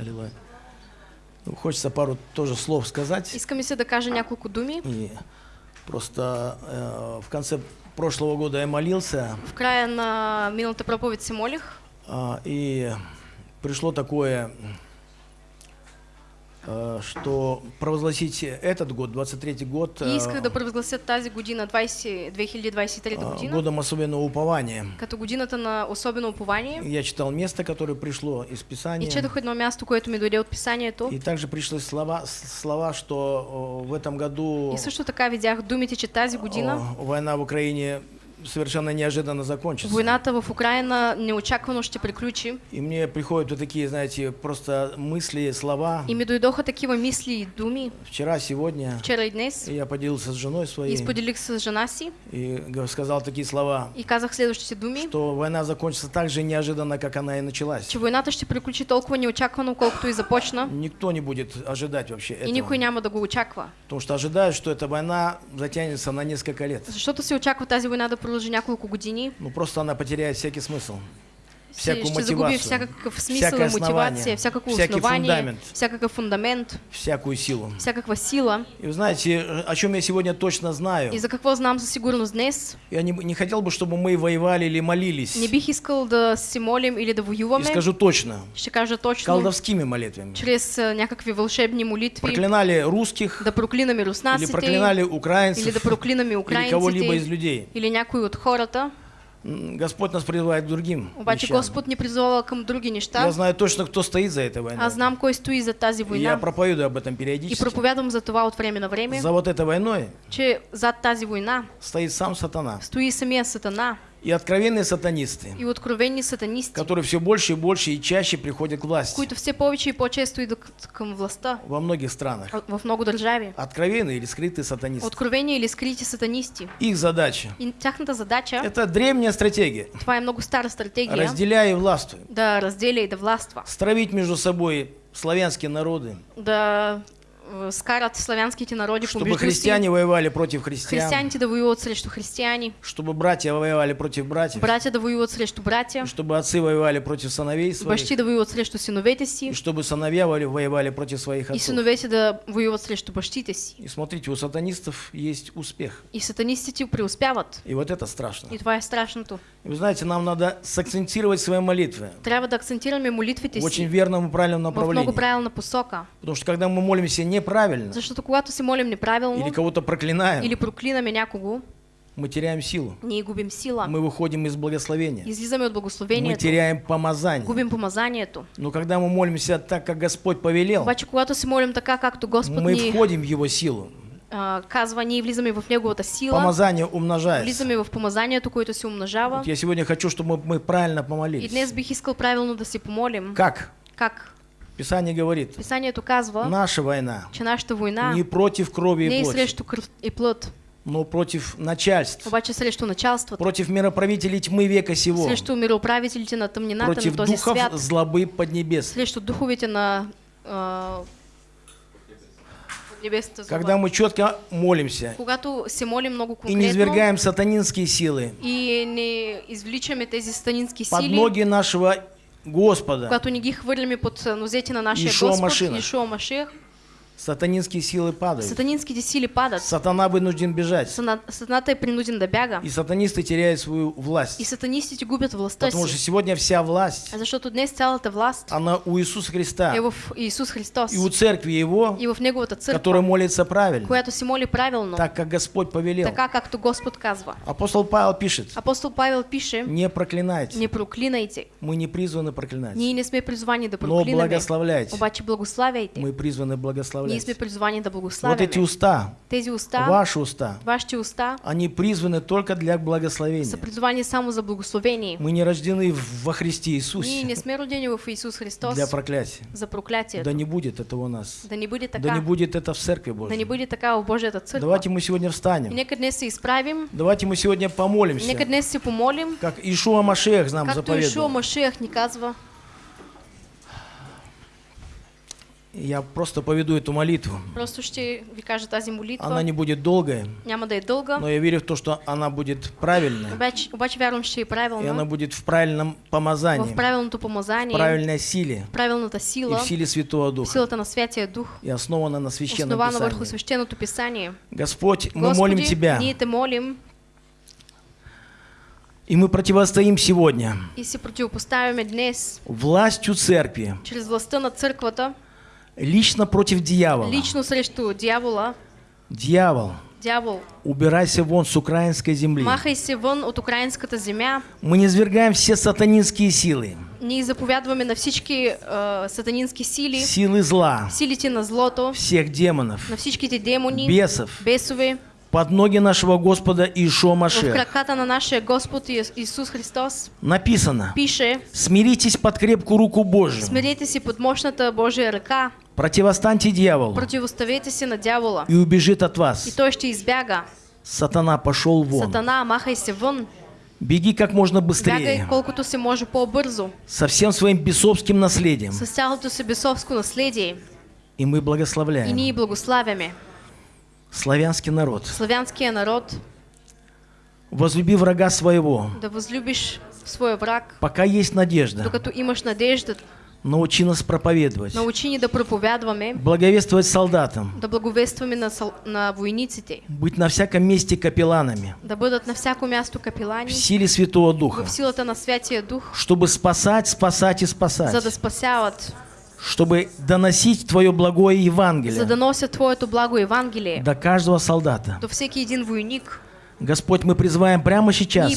Аллилуйя. Ну, хочется пару тоже слов сказать. Иска ми се да кажа няколко думи. И просто э, в конце прошлого года я молился, В края на миналата проповед се молих а, и пришло такое, э, что провозгласить этот год, 23-й год, и исках э, да провъзгласят тази година, 20, 2023 а, година, годом особенного упования. като годината на особено упование. Я читал место, которое пришло из И Писания. четох едно място, което ми дойде от писанието. И также пришли слова, слова что о, в этом году И също така видях думите, че тази година война в Украине совершенно неожиданно закончится. войната в Украина неочаквано ще приключи. И мне приходят вот такие, знаете, просто мысли, слова. И ми дойдоха такива мисли и думи Вчера, сегодня вчера и днес. я поделился с женой И своей споделих с жена си и сказал такие слова, и казах следващите думи, что война закончится так же неожиданно, как она и началась. че войната ще приключи толкова неочаквано, колкото и започна. Никто не будет ожидать вообще И никой этого. няма да го очаква. Потому что ожидают, что эта война затянется на несколько лет. Защото се очаква тази война да продължи няколко години. Ну просто она потеряет всякий смысл. Всякую ще мотивацию, всякакъв смисъл всякое и мотивация, всякакво всякий фундамент. всякакъв фундамент, всякую силу. всякаква сила. И вы знаете, о чем я сегодня точно знаю? И за какво знам със сигурност днес, Я не, не хотел бы, чтобы мы воевали или молились. не бих искал да се молим или да И воюваме. скажу точно, Ще кажа точно, колдовскими молитвами. чрез а, някакви вълшебни молитви, Проклинали русских да проклинаме или руснаците, проклинали украинцев или да проклинаме или кого-либо из украинците, людей. или някой от хората. Господь нас призывает к другим Обаче вещам. Господ ни призвала към други неща. Я знаю точно, кто стоит за этой войной. Аз знам кой стои за тази И я война. проповедую об этом И периодически. проповядвам за това от време на време, За вот этой войной че зад тази война стоит сам сатана. стои самия сатана И откровенные сатанисты, и откровени сатанисти, которые все больше и больше и чаще приходят к власти които все повече и по-често идат към властта во многих странах. а, в много държави. Откровенные или скрытые сатанисты. Откровени или скрити сатанисти. Их задача И тяхната задача, Это древняя стратегия. това е много стара стратегия, Разделяй и властвуй. да разделя и да властва. Стравить между собой славянские народы, Да е, скарат славянските народи чтобы си, христиане воевали против христиан, християните да воюват срещу християни, чтобы братья воевали против братьев, братя да воюват срещу братя, чтобы отцы воевали против сыновей своих, бащи да воюват срещу синовете и си чтобы сыновья воевали против своих и отцов. синовете да воюват срещу бащите си. И смотрите, у сатанистов есть успех. И сатанистите преуспяват. И вот это страшно. И това е страшното. И вы знаете, нам надо сакцентировать свои молитвы Трябва да акцентираме молитвите в очень си верном и правильном в много направлении. правилна посока. Потому что когда мы молимся неправильно Защото когато се молим или неправилно кого-то проклинаем, или проклинаме някого, мы теряем силу. ние губим сила. Мы выходим из благословения. Излизаме от Мы благословението, теряем помазание. губим помазанието. Но когда мы молимся так, как Господь повелел, Обаче, когато се молим така, както Господ мы ни входим в Его силу. а, казва, ние влизаме в Неговата сила, Помазание умножается. влизаме в помазанието, което се умножава. Вот я сегодня хочу, чтобы мы правильно И помолились. днес бих искал правилно да си помолим. Как? Как? Писание говорит, Писанието казва, наша война че нашата война? не против крови не и плоти, срещу кръв и плът, но против начальств, обаче срещу началствата, против мироправителей тьмы века сего, срещу мироуправителите на тъмнината на против този духов свят, злобы поднебес. срещу духовите на злоба. Когда мы четко молимся Когато се молим много и не извергаем сатанинские силы и не извличаме тези станински под сили, ноги нашего Господа, когато не ги хвърляме под нозете на нашия Ишуа Господ, Машиах. Ишуа Машиах, сатанинские силы падают. сатанинските сили падат. Сатана вынужден бежать. Сана- Сатаната е принуден да бяга. И сатанисты теряют свою власть. И сатанистите губят властта Потому что сегодня вся власть, Защото днес цялата власт она у Иисуса Христа е в Исус Христос и у церкви Его, и в Неговата которая църква, молится правильно, която се моли правилно, так как Господь повелел. така както Господ казва. Апостол Павел пишет, Апостол Павел пише, не проклинайте. не проклинайте. Мы не призваны проклинать, Ние не сме призвани да но проклинаме, благословляйте. обаче благославяйте. Мы призваны Ние благословлять. сме призвани да Вот благославяме. эти уста, Тези уста, ваши уста, вашите уста, они призваны только для са благословения. призвани само за благословение. Мы не рождены во Христе Ние Иисусе не сме родени в Исус Христос для проклятия. за проклятието. Да не будет этого у нас. Да не бъде Да така. не будет это в Церкви Да не Божьей. бъде така в Божията църква. Давайте мы сегодня И встанем. нека днес се изправим, Давайте мы сегодня нека помолимся. днес се помолим, Как Ишуа Машех нам както Ишуа заповедал. Машех ни казва. Я просто поведу эту молитву. Просто ви кажа тази молитва. Она не будет долгая, Няма да е дълга. но я верю в то, что она будет правильная. Обаче, обаче вярвам, ще е И она правилна. будет в правильном В помазании, в помазание, правильной силе в правилната и сила, в силе Святого в Духа. силата на Святия Дух, И основана на священном основана върху Писании. свещеното писание. Господь, мы молим Господи, Тебя, ние те молим и мы противостоим сегодня и се противопоставяме днес властью церкви чрез властта на църквата, лично против дьявола. лично срещу дявола. Дьявол, Дявол, убирайся вон с украинской земли. махай се вън от украинската земя. Мы не свергаем все сатанинские силы, Ние заповядваме на всички е, сатанински сили, силы зла, силите на злото, всех демонов, на всичките демони, бесов, бесове, под ноги нашего Господа Ишуа в Машех. краката на нашия Господ Ис- Исус Христос. Написано, Пише, смиритесь под крепкую руку Божию, смирете се под мощната Божия ръка, противостаньте дьяволу, противоставете се на дявола и убежит от и вас. той ще избяга. Сатана пошел вон. Сатана, махай се вън, Беги как можно бягай быстрее, колкото се може по-бързо, со всем своим бесовским наследием. с цялото си бесовско наследие. И мы И благословляем ние благославяме славянский народ. славянския народ. Возлюби врага своего, да възлюбиш своя враг, пока есть надежда. докато имаш надежда. Научи нас проповедовать, Научи ни да проповядваме, благовествовать солдатам, да благовестваме на, сол- на войниците, быть на всяком месте капелланами, да бъдат на всяко място в капелани, силе Святого Духа, в силата на Святия Дух, чтобы спасать, спасать и за да спасать, спасяват, чтобы доносить Твое благое за Евангелие носят Твоето благо Евангелие до каждого солдата. до всеки един войник. Господь, мы призываем прямо сейчас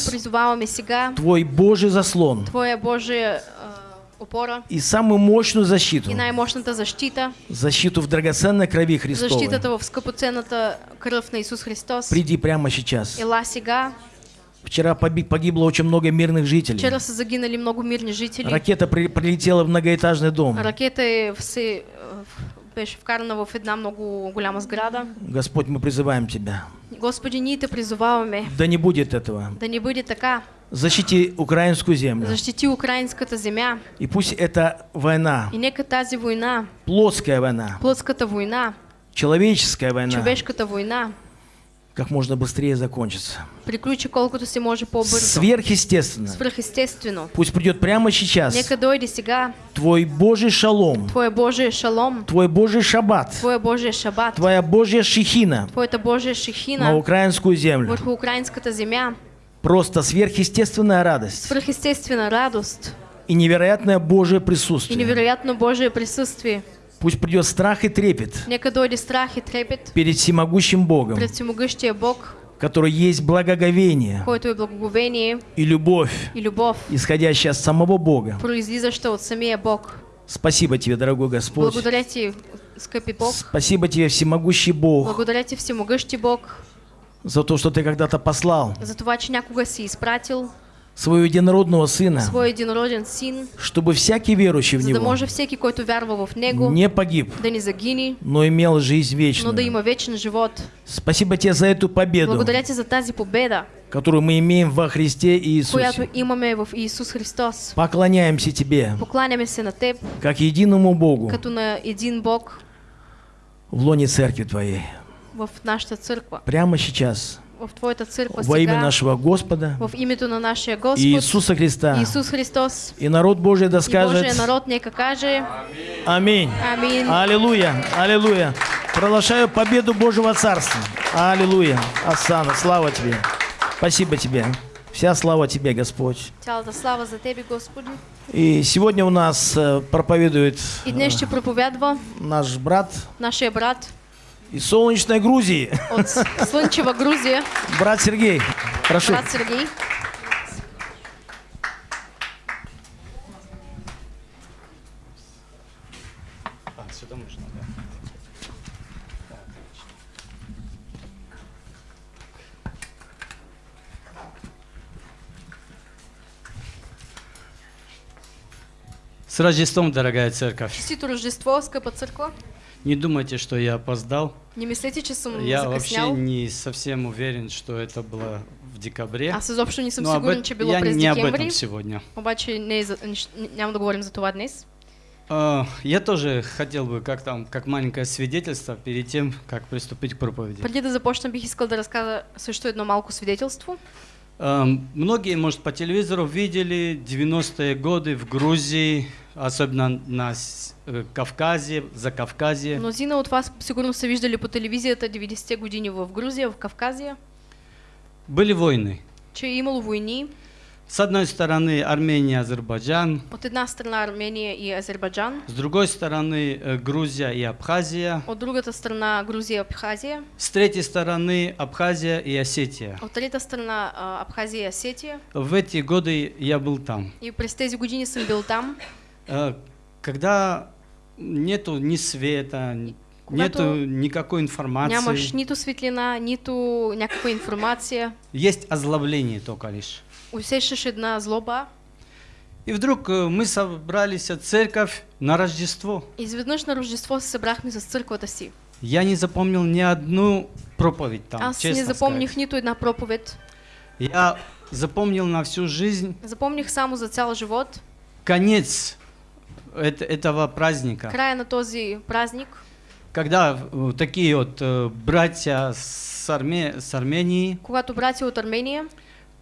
сега Твой Божий заслон Твоя Божия а, опора и самую мощную защиту, и защита, защиту в драгоценной крови Христовой. защитата в скъпоценната кръв на Исус Христос. Приди прямо сейчас. Ела сега. Вчера погибло очень много мирных жителей. Вчера са загинали много мирни жители. Ракета при- прилетела в многоэтажный дом. Се, а, беше вкарана в една много голяма сграда. Господь, мы призываем Тебя. Господи, ние те призоваваме Да не будет этого. да не бъде така. Защити украинскую землю. Защити украинската земя. И пусть эта война, И нека тази война, плотская война, плътската война, человеческая война, човешката война, как можно быстрее закончится. приключи колкото се може по-бързо. Сверхъестественно. Пусть придет прямо сейчас Нека дойде сега Твой Божий шалом, Твое Божие шалом, Твой Божий шаббат, Твое Божие шабат, Твоя Божья шихина Твоята Божия на шехина украинскую землю. върху украинската земя. Просто сверхъестественная радость Свръхестествена радост и невероятное Божье и присутствие. невероятно Божие присъствие. Пусть придет страх и трепет Нека дойде страх и трепет перед всемогущим Богом, пред всемогъщия Бог, который есть благоговение който е благоговение и любовь, и любов, исходящая от самого Бога. произлизаща от самия Бог. Спасибо Тебе, дорогой Господь. Благодаря Ти, скъпи Бог. Спасибо Тебе, всемогущий Бог, Благодаря Ти, всемогъщи Бог, за то, что Ты когда-то послал за това, че някога си изпратил своего единородного Сына, своя единороден син, чтобы всякий верующий в за да Него може всеки, който вярва в Него, не погиб, да не загини, но имел жизнь но да вечную. има вечен живот. Спасибо Тебе за эту победу, Благодаря Ти за тази победа, которую мы имеем во Христе Иисусе. имаме в Исус Христос. Поклоняемся Тебе, на Теб, как единому Богу, като на един Бог в лоне Церкви Твоей. в нашата църква. Прямо сейчас, В Твоята църква во имя нашего Господа в името на нашия Господ, Иисуса Христа. Исус Христос И народ Божий да и скажет народ нека каже Аминь. Амин. Аллилуйя, аллилуйя. Проглашаю победу Божьего Царства. Аллилуйя. Асана, слава Тебе. Спасибо Тебе. Вся слава Тебе, Господь. Цялата слава за Тебе, Господи. И сегодня у нас э, проповедует И днес ще проповядва наш брат нашия брат из солнечной Грузии, от Слънчева Грузия, брат Сергей. Прошу. брат Сергей. С Рождеством, дорогая церковь. Честито Рождество, скъпа църква. Не думайте, что я опоздал. Не мислете, че съм Я вообще закъснял. не совсем уверен, что это было в декабре. Аз изобщо не съм Но сигурен, че било я през не об этом сегодня. Обаче не за, нищ- няма да говорим за това днес. А, Я тоже хотел бы, как там, как маленькое свидетельство, перед тем, как приступить к проповеди. Преди да започна, бих искал да разкажа също едно малко свидетелство. А, Многие, может, по телевизору видели 90-е годы в Грузии, особенно на э, Кавказе, за Кавказе. Мнозина от вас сигурно са виждали по телевизията 90-те години в Грузия, в Кавказия, Были войны. че имало войни. С одной стороны Армения, Азербайджан, От една страна Армения и Азербайджан, с другой стороны э, Грузия и Абхазия, от другата страна Грузия и Абхазия, с третьей стороны Абхазия и Осетия. от трета страна а, Абхазия и Осетия. В эти годы я был там. И през тези години съм бил там. Э, Когда нету ни света, нету никакой информации, Нямаш нито светлина, нито някаква информация. есть озлобление только лишь. Една злоба. И вдруг э, мы собрались церковь на Рождество. Изведнъж на Рождество се събрахме с църквата си. Я не запомнил ни одну проповедь там, Аз честно не запомних сказать. нито една проповед. Я запомнил на всю жизнь Запомних само за цял живот. конец эт- этого праздника. Края на този празник, Когда э, такие вот э, братья с, Арме- с Армении когато братя от Армения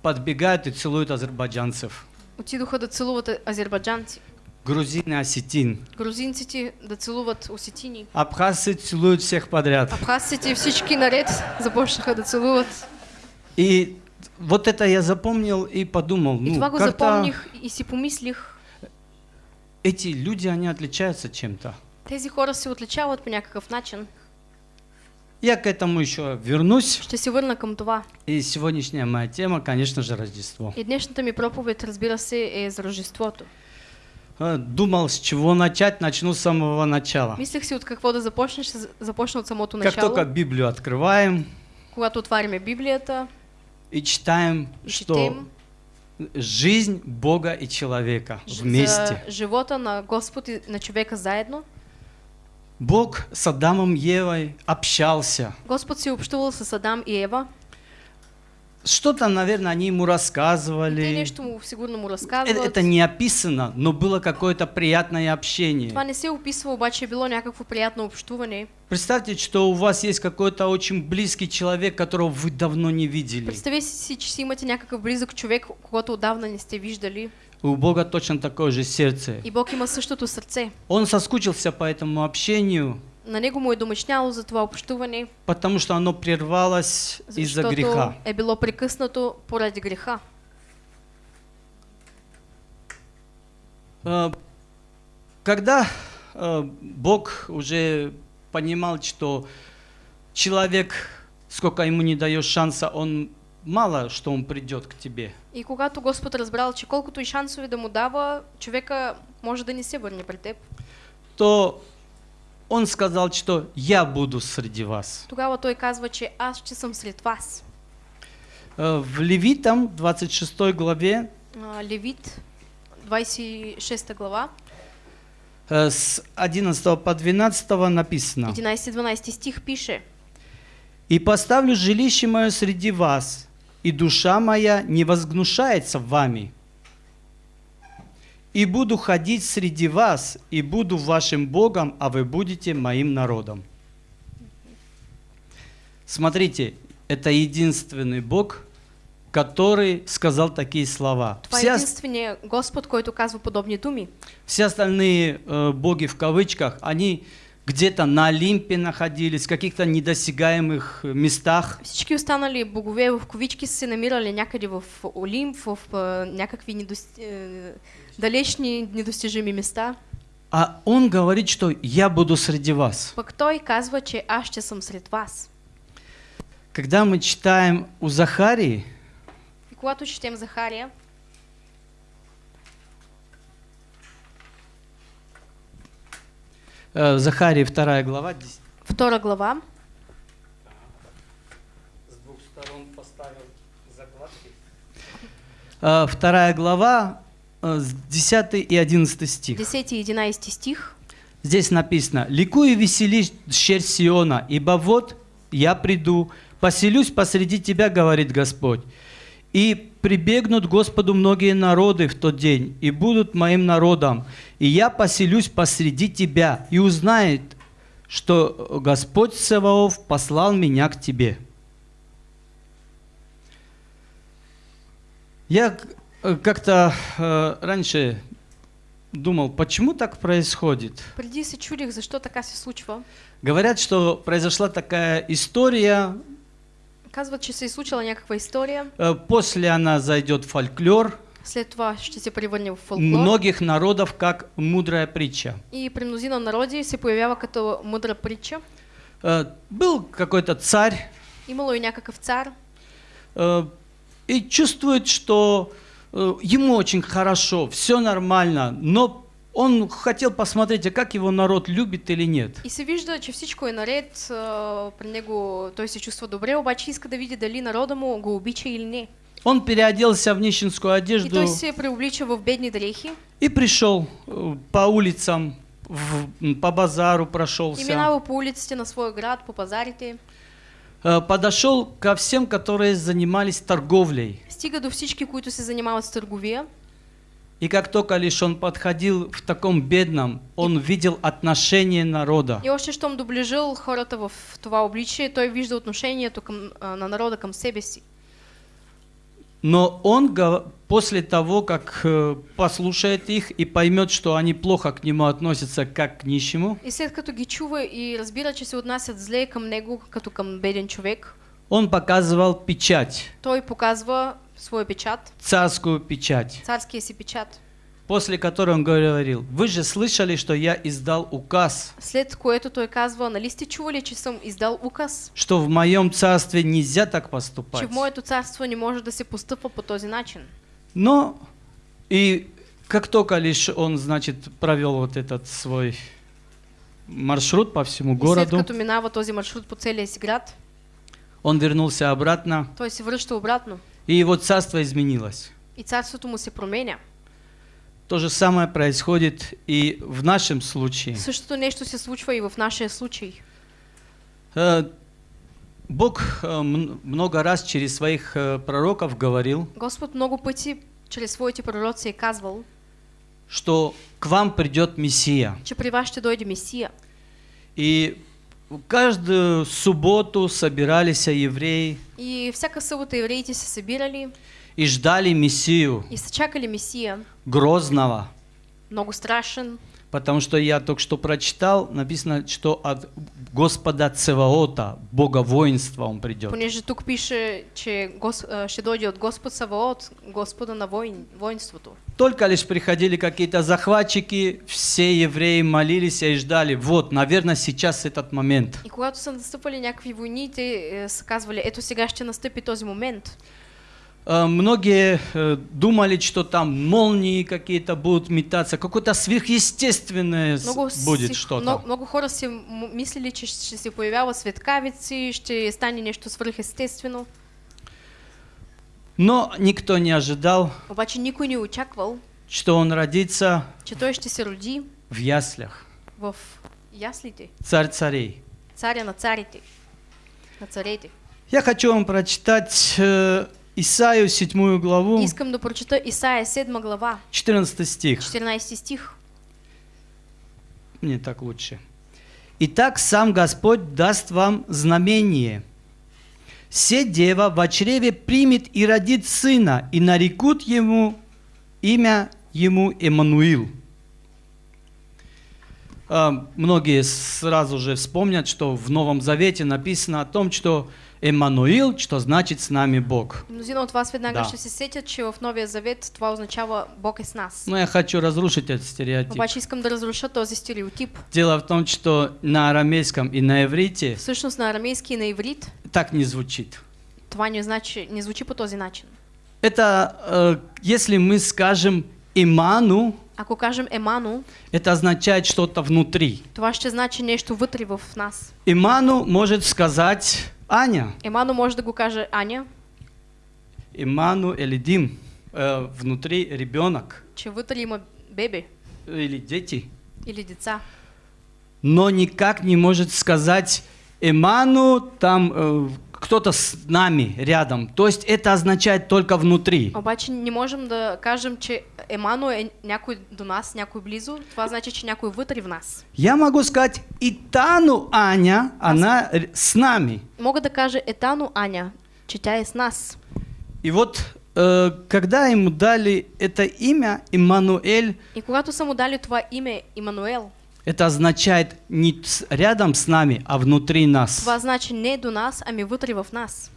подбегают и целуют азербайджанцев, отидоха да целуват азербайджанци, грузин и осетин. грузинците да целуват осетини, Абхазцы целуют всех подряд. абхазците всички наред започнаха да целуват. И вот это я запомнил и подумал, И ну, това го запомних и си помислих, эти люди, они отличаются чем-то. тези хора се отличават по някакъв начин. Я к этому еще вернусь. Ще се върна към това. И сегодняшняя моя тема, конечно же, Рождество. И днешната ми проповед, разбира се, е за Рождеството. А, Думал, с чего начать, начну с самого начала. Мислех си от какво да започнеш, ще започна от самото Как начало. только Библию открываем Когато отваряме Библията и читаем, и что четем жизнь Бога и человека вместе. за живота на Господ и на човека заедно, Бог с Адамом и Евой общался. Господ си общувал с Адам и Ева. Что-то, наверное, они ему рассказывали. нещо му, сигурно му Э- разказват. Это не описано, но было какое-то приятное общение. Това не се описва, обаче е било някакво приятно общуване. Представьте, что у вас есть какой-то очень близкий человек, которого вы давно не видели. Представете си, че си имате някакъв близък човек, когато отдавна не сте виждали. У Бога точно такое же сердце. И Бог има същото сърце. Он соскучился по этому общению, На него му е домъчняло за това общуване, потому что оно прервалось из-за греха. е било прекъснато поради греха. Э, Когда э, Бог уже понимал, что человек, сколько ему не даешь шанса, он мало что он придет к тебе. И когато Господ разбрал, че колкото и шансове да му дава, човека може да не се върне при теб, то он сказал, что я буду среди вас. тогава той казва, че аз ще съм сред вас. Э, В Левитам, 26 главе, А, Левит, 26 глава, э, с 11 по 12 написано. 11-12 стих пише «И поставлю жилище мое среди вас, и душа моя не возгнушается вами. И буду ходить среди вас, и буду вашим Богом, а вы будете моим народом». Смотрите, это единственный Бог, который сказал такие слова. Това Все, ос- единствения Господ, който казва подобни думи. все остальные э, боги в кавычках, они где-то на Олимпе находились, в каких-то недосягаемых э, местах. Всички останали богове в ковички са се намирали някъде в Олимп, в а, някакви недос... е, далечни недостижими места. А он говорит, что я буду среди вас. Пък той казва, че аз ще съм сред вас. Когда мы читаем у Захарии, И когато четем Захария, Захарии 2 глава, дес- втора глава, с двух сторон поставил закладки. Э, Вторая глава, э, с 10 и 11 стих. 10 и 11 стих. Здесь написано, «Ликуй и веселись, щерь Сиона, ибо вот я приду, поселюсь посреди тебя, говорит Господь, И прибегнут Господу многие народы в тот день, и будут моим народом. И я поселюсь посреди тебя, и узнает, что Господь Саваоф послал меня к тебе. Я э, как-то э, раньше думал, почему так происходит. Преди се чудих защо така се случва. Говорят, что произошла такая история, Казват, че се случила някаква история, э, после она зайдет в фольклор след това ще се превърне в фолклор. многих народов как мудрая притча. И при мнозина народи се появява като мудра притча. Э, Был какой-то царь Имало и някакъв цар э, и чувствует, что ему очень хорошо, все нормально, но он хотел посмотреть, а как его народ любит или нет. и се вижда, че всичко е наред, а, при него той се чувства добре, обаче иска да види дали народа му го обича или не. Он переоделся в нищенскую И одежду той се преоблича в бедни дрехи и пришел э, по улицам, в- по базару и прошелся. минава по улиците на своя град, по пазарите. Э, Подошел ко всем, которые занимались торговлей. Стига до всички, които се занимават с търговия. И как только лишь он подходил в таком бедном, он видел отношение народа. И още щом доближил хората в това обличие, той вижда отношението към, а, на народа към себе си. Но он после того, как э, послушает их и поймет, что они плохо к нему относятся как к нищему, И след като ги чува и разбира, че се отнасят зле към него, като към беден човек, он показывал печать, той показва своя печат, царскую печать, царския си печат. после которой он говорил, вы же слышали, что я издал указ, След което той казва, нали сте чували, че съм издал указ, что в моем царстве нельзя так че поступать. в моето царство не може да се постъпва по този начин. Но и как только лишь он, значит, провел вот этот свой маршрут по всему И след городу, като минава този маршрут по целия си град, он вернулся обратно, той се връща обратно. И его царство изменилось. И царството му се променя. То же самое происходит и в нашем случае. Същото нещо се случва и в нашия случай. Э, Бог э, много раз через своих э, пророков говорил, Господ много пъти чрез своите пророци е казвал, что к вам придет Мессия. че при вас ще дойде Месия. И каждую субботу собирались евреи И всяка събота евреите се събирали и ждали Мессию. и чакали Месия, грозного. много страшен, Потому что я только что прочитал, написано, что от Господа Цеваота, Бога воинства он придет. понеже тук пише, че гос, ще дойде от Господ Саваот, Господа на войн, воинството. Только лишь приходили какие-то захватчики, все евреи молились и ждали. Вот, наверное, сейчас этот момент. И когато са настъпали някакви войни, те е, са казвали, ето сега ще настъпи този момент. Э, Многие э, думали, что там молнии какие-то будут метаться, какое-то сверхъестественное Много, будет что-то. много, много хора си мислили, че ще се появяват светкавици, ще стане нещо свръхестествено. Но никто не ожидал, Обаче никой не очаквал, что он родится че той ще се роди в яслях. в яслите, Царь царей. царя на царите, на царете. Я хочу вам прочитать э, Исаию 7 главу, Искам да прочета Исаия 7 глава, 14 стих. 14 стих. Мне так лучше. Итак, сам Господь даст вам знамение. Се дева в чреве примет и родит сына, и нарекут ему имя ему Эммануил. А, Многие сразу же вспомнят, что в Новом Завете написано о том, что Эммануил, что значит с нами Бог. Мнозина от вас веднага Да. ще се сетят, че в Новия Завет това означава Бог е с нас. Но я хочу разрушить этот стереотип. Обаче искам да разруша този стереотип. Дело в том, что на арамейском и на иврите Всъщност на арамейски и на иврит так не звучит. това не, значи, не звучи по този начин. Это, э, если мы скажем иману, Ако кажем емано, это означает что-то внутри. това ще значи нещо вътре в нас. Иману может сказать Аня. Емано може да го каже Аня, Иману или Дим. Э, внутри ребенок че вътре има бебе или дети. или деца. Но никак не может сказать Иману, там э, кто-то с нами рядом. То есть это означает только внутри. Обаче не можем да кажем, че Емано е някой до нас, някой близо. Това значи, че някой вътре в нас. Я могу сказать, и Тану Аня, она с нами. Мога да кажа Етано Аня, че тя е с нас. И вот, э, когда ему дали это имя, Иммануэль, И когато са му дали това име Имануел, это означает не рядом с нами, а внутри нас. това значи не до нас, ами вътре в нас.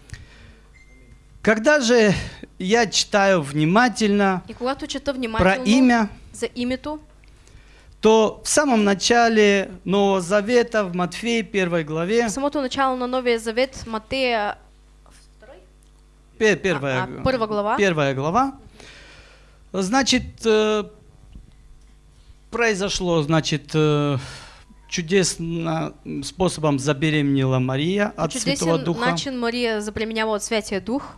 Когда же я читаю внимательно И когато чета про имя, за името, то в самом начале Нового Завета, в Матфея 1 главе, в самото начало на Новия Завет, Матея пе- первая, А, а, първа глава. первая глава, значит, э, произошло, значит, э, чудесным способом забеременела Мария от Святого чудесен Духа. начин Мария запременява от Святия Дух.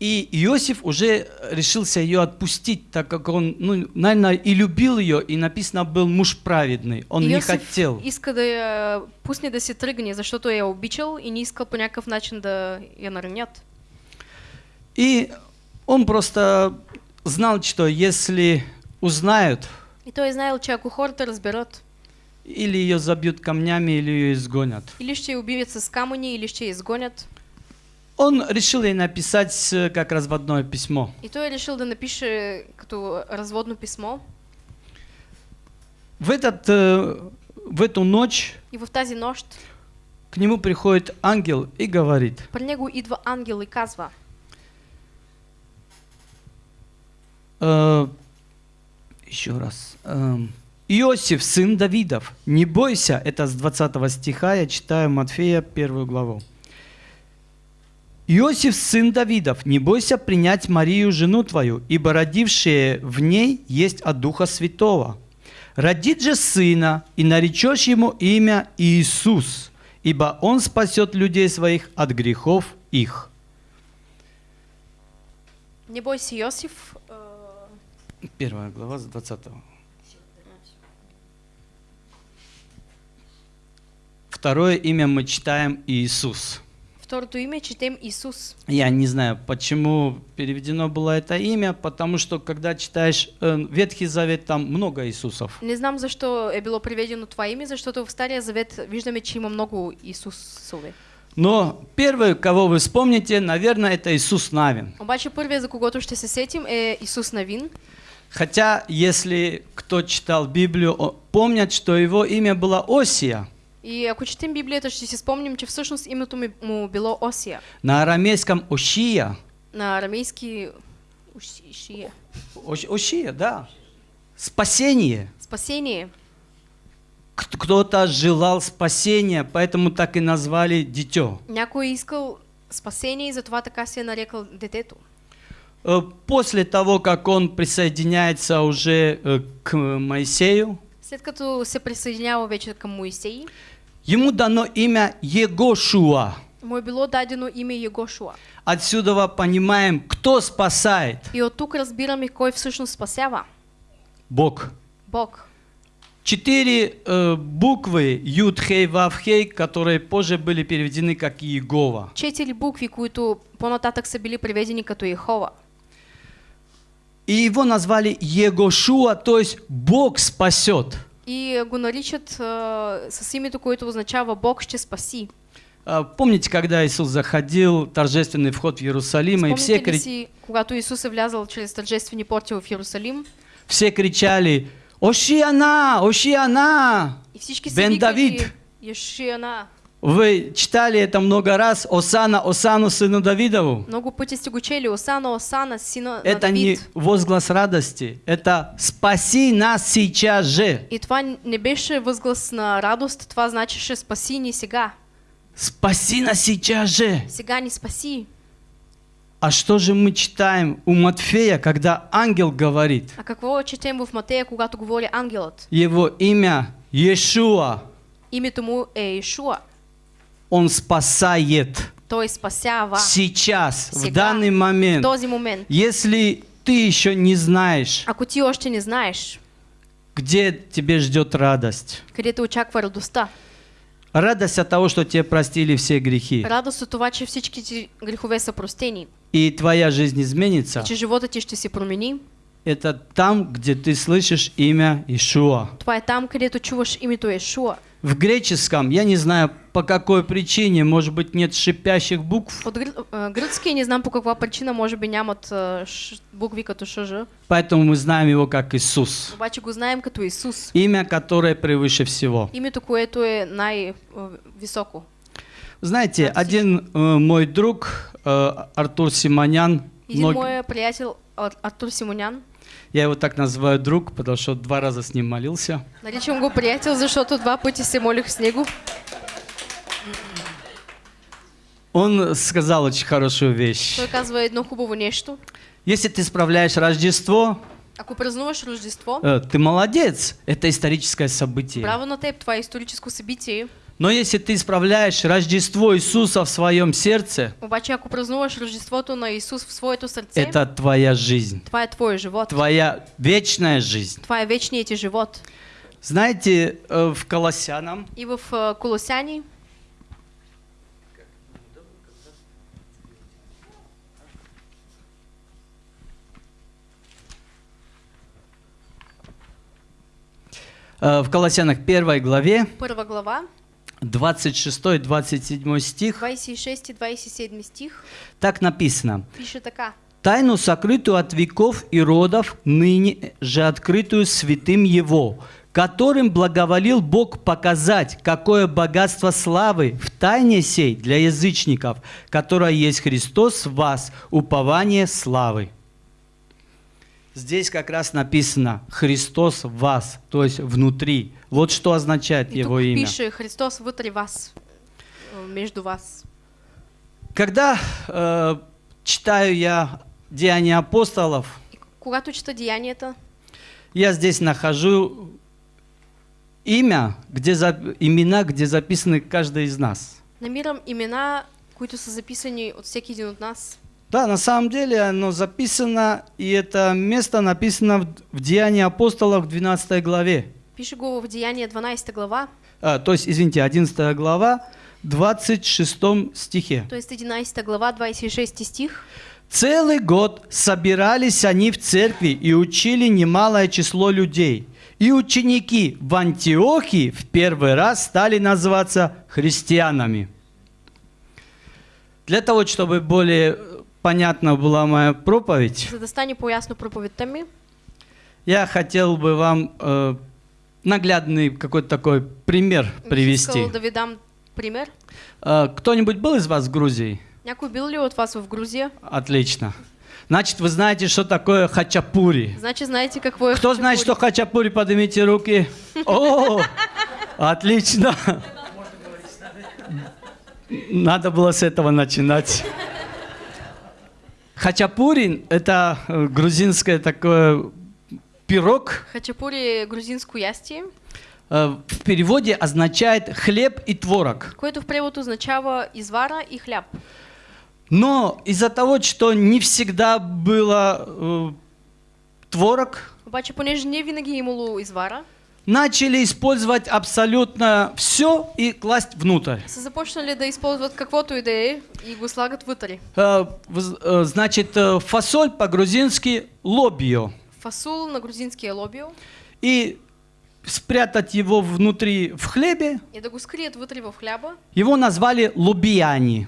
И Иосиф уже решился ее отпустить, так как он, ну, наверное, и любил ее, и написано, был муж праведный. Он не Йосиф хотел. иска да я пусне да се тръгне, защото я обичал и не искал по някакъв начин да я наранят. И он просто знал, что если узнают, И той е знаел, че ако хората разберат, или ее забьют камнями, или ее изгонят. или ще я убиват с камъни, или ще я изгонят. Он решил ей написать э, как разводное письмо. И той е решил да напише като разводно писмо. В, этот, э, в эту ночь И в тази нощ к нему приходит ангел и говорит, при него идва ангел и казва, э, еще раз, эм, Иосиф, сын Давидов, не бойся, это с 20 стиха, я читаю Матфея первую главу. Иосиф, сын Давидов, не бойся принять Марию, жену твою, ибо родившее в ней есть от Духа Святого. Родит же сына, и наречешь ему имя Иисус, ибо он спасет людей своих от грехов их. не бойся Йосиф, э, Первая глава с 20. Второе имя мы читаем Иисус. второто име четем Исус. Я не знаю, почему переведено было это имя, потому что когда читаешь э, Ветхий Завет, там много Иисусов. Не знам защо е било приведено това име, защото в Стария Завет виждаме, че има много Исусове. Но первый, кого вы вспомните, наверное, это Иисус Навин. Обаче първият, за когото ще се сетим, е Исус Навин. Хотя, если кто читал Библию, помнят, что его имя было Осия. И ако четем Библията, ще си спомним, че всъщност името му било Осия. На арамейском Ошия. На арамейски Уши- Шия. Ош- Ошия, да. Спасение. Спасение. Кто-то желал спасения, поэтому так и назвали дитё. Някой искал спасение и затова така се е нарекал детето. Э, После того, как он присоединяется уже э, к Моисею, След като се присъединява вече към Моисей, ему дано имя Егошуа. му е било дадено име Егошуа. Отсюда понимаем, кто спасает. И от тук разбираме кой всъщност спасява. Бог. Бог. Четыре э, буквы Юдхей, Вавхей, которые позже были переведены как Иегова. Четири букви, които по-нататък са били преведени като Ехова. И его назвали Егошуа, то есть Бог спасет. И го наричат а, с името, което означава Бог ще спаси. А, Помните, когда Иисус заходил, торжественный вход в Иерусалим, и все, Спомните ли кри- си, когато Исус е влязал чрез тържествени порти в Иерусалим все кричали «Ошиана! Ошиана!» са Бен Давид. Ешиана. Вы читали это много раз. Осана, Осану, сыну Давидову. Много пъти сте. Осана, Осана, сина на Это не Давид. возглас радости, это «Спаси нас сейчас же!» И това не беше възглас на радост, това значеше спаси ни сега. «Спаси нас сейчас же!» Сега ни спаси. А что же мы читаем у Матфея, когда ангел говорит? А какво четем в Матея, когато говори ангелът? Его имя Иешуа. Името му е Ишуа. Он спасает Той спасява сейчас, в Сега. данный в момент. този момент. Если ты еще не знаешь, Ако ти още не знаеш где тебе ждет радость, къде те очаква радостта, Радость от того, что тебе простили все грехи. Радост от че всички ти грехове са простени. И твоя жизнь изменится. Че живота ти ще се промени. Это там, где ты слышишь имя Ишуа. Това е там, където чуваш името Ешуа. В греческом, я не знаю по какой причине, может быть нет шипящих букв, От гръ- а, гръцки не знам по каква причина, може би нямат ш- букви като ШЖ. поэтому мы знаем его как Иисус. Обаче го знаем като Исус. Имя, которое превыше всего. Името, което е най-високо. Знаете, От один э, мой друг, э, Артур Симонян, Един мног- мой приятел Ар- Артур Симонян, я его так называю друг, потому что два раза с ним молился. наричам го приятел, защото два пъти се молих с него. Он сказал очень хорошую вещь. Той казва едно хубаво нещо. Если ты справляешь Рождество, Ако празнуваш Рождество, э, ты молодец, это историческое событие. браво на теб, това е историческо събитие. Но если ты исправляешь Рождество Иисуса в своем сердце, Обаче ако празнуваш Рождеството на Исус в своето сърце, это твоя жизнь, е твой живот. твоя вечная жизнь. Това е вечният ти живот. Знаете, э, в Колоссянам, И в а, Колосяни, э, в Колоссянах 1 главе, първа глава, 26-27 стих, 26 и 27 стих, так написано. пише така. Тайну, сокрытую от веков и родов, ныне же открытую святым Его, которым благоволил Бог показать, какое богатство славы в тайне сей для язычников, которое есть Христос в вас, упование славы. Здесь как раз написано «Христос в вас», то есть внутри. Вот что означает И Его имя. пише Христос вътре вас, а, между вас. Когда э, читаю я Деяния апостолов, И когато чета деянията, Я здесь нахожу имя, где за- имена, где записаны каждый из нас. намирам имена, които са записани от всеки един от нас. Да, на самом деле оно записано, и это место написано в, Деянии апостолов в 12 главе. Пише го в Деяния 12 глава, А, то есть, извините, 11 глава, 26 стихе. т.е. 11 глава, 26 стих. Целый год собирались они в церкви и учили немалое число людей. И ученики в Антиохии в первый раз стали называться христианами. Для того, чтобы более понятна была моя проповедь, За да стане по-ясно проповедта ми, я хотел бы вам э, наглядный какой-то такой пример привести. искал да ви дам пример. Э, кто-нибудь был из вас в Грузии? Някой бил ли от вас в Грузия? Отлично. Значит, вы знаете, что такое хачапури. Значи знаете какво е Кто знает, что хачапури? хачапури, поднимите руки. О, отлично. Надо было с этого начинать. Хачапури – это э, грузинское такое пирог. Хачапури е грузинско ястие, Э, В переводе означает хлеб и творог. което в превод означава извара и хляб. Но из-за того, что не всегда было э, творог, Обаче, понеже не винаги имало извара, начали использовать абсолютно все и класть внутрь. са започнали да използват каквото и да е и го слагат вътре. Э, э, Значит, э, фасоль по-грузински лобио. Фасул на грузинския лобио И спрятать его внутри в хлебе, и да го скрият вътре в хляба, его назвали лубияни.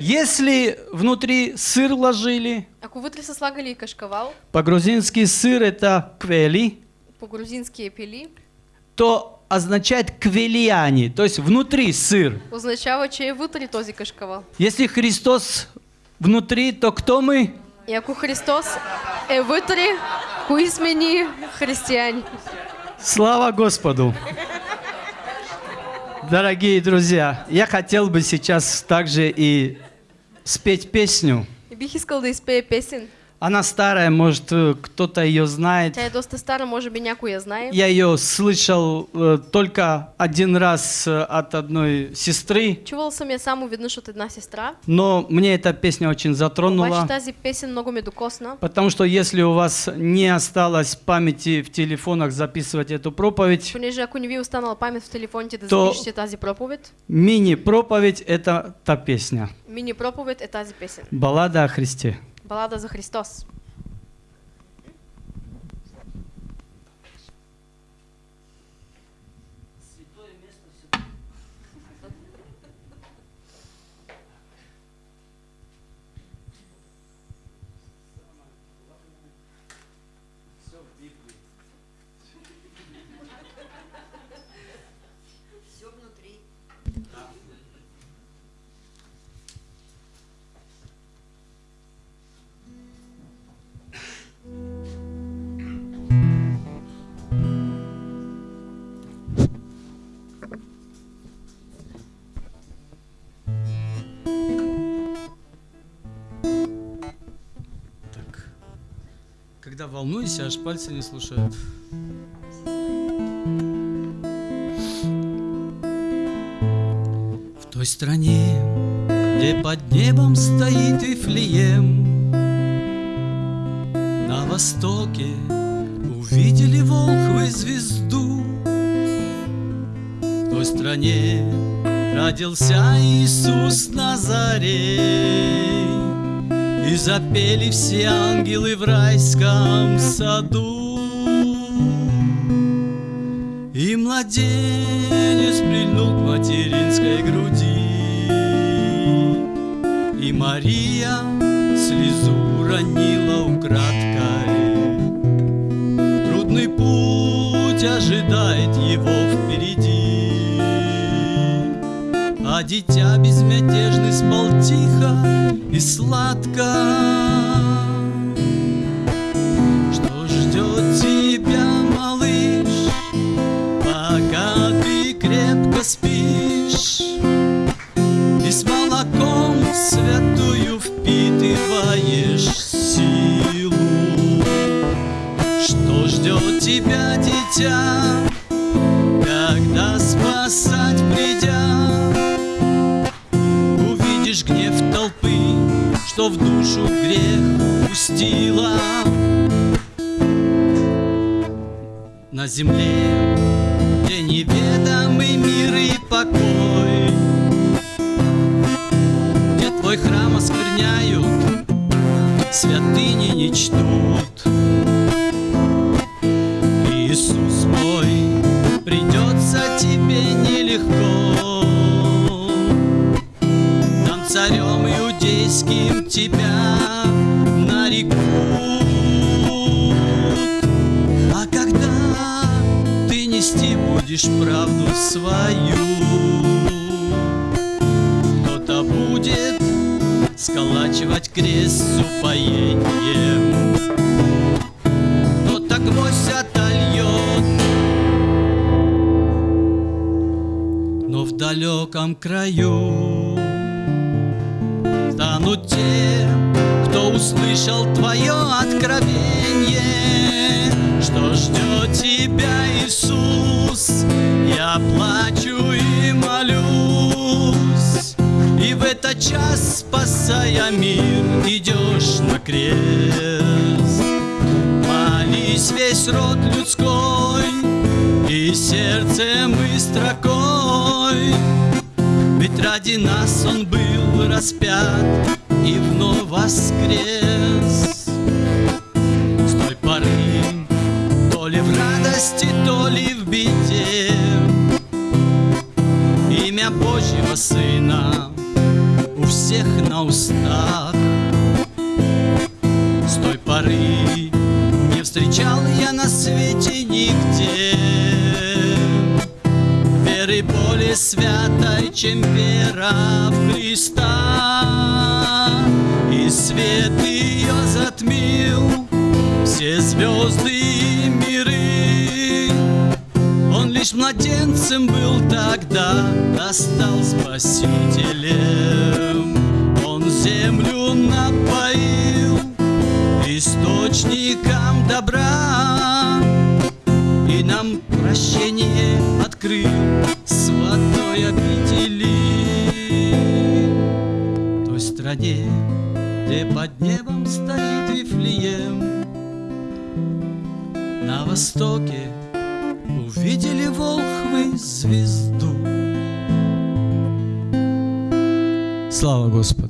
Если внутри сыр ложили, Ако вътре са слагали кашкавал, по-грузински сыр это квели, по-грузински е пили, то означает квелияни, то есть внутри сыр. означава, че е вътре този кашкавал. Если Христос внутри, то кто мы? И ако Христос е вътре, кои сме ние християни? Слава Господу! Дорогие друзья, я хотел бы сейчас также и спеть песню. И бих искал да изпея песен. Она старая, может, э, кто-то ее знает. Тя доста стара, може би някой я знае. Я ее слышал э, только один раз э, от одной сестры, Чувал съм я само веднъж от една сестра. но мне эта песня очень затронула. Обаче тази песен много ме докосна. Потому что если у вас не осталось памяти в телефонах записывать эту проповедь, Понеже ако не ви останала памет в телефоните да То- запишете тази проповед, мини-проповедь это та песня. мини проповед е тази песен. Баллада о Христе. Балада за Христос. Когда волнуюсь, аж пальцы не слушают. В той стране, где под небом стоит Вифлеем, На востоке увидели волхвы звезду. В той стране родился Иисус Назарей, И запели все ангелы в райском саду. И младенец прильнул к материнской груди, И Мария слезу ронила украдкой. Трудный путь ожидает его впереди, А дитя безмятежный спал тихо и сладко. Что ждет тебя, малыш, пока ты крепко спишь И с молоком святую впитываешь что в душу грех пустила на земле, где неведомый мир и покой, где твой храм оскверняют, святыни не чтут. Иисус мой, придется тебе нелегко, там царем иудейским тебя будешь правду свою, кто-то будет сколачивать крест с упоением, кто-то гвоздь отольет, но в далеком краю станут те, кто услышал твое откровение, что ждет тебя, Иисус. Я плачу и молюсь, и в этот час, спасая мир, идешь на крест. Молись весь род людской, и сердцем и строкой, ведь ради нас Он был распят и вновь воскрес. С той поры, то ли в радости, то ли в беде, Имя Божьего Сына у всех на устах. С той поры не встречал я на свете святой, чем вера в Христа. И свет ее затмил все звезды и миры. Он лишь младенцем был тогда, а стал спасителем. Он землю напоил источником добра, И нам прощение открыл святой обители. Той стране, где под небом стоит Вифлеем, На востоке увидели волхвы звезду. Слава Господу!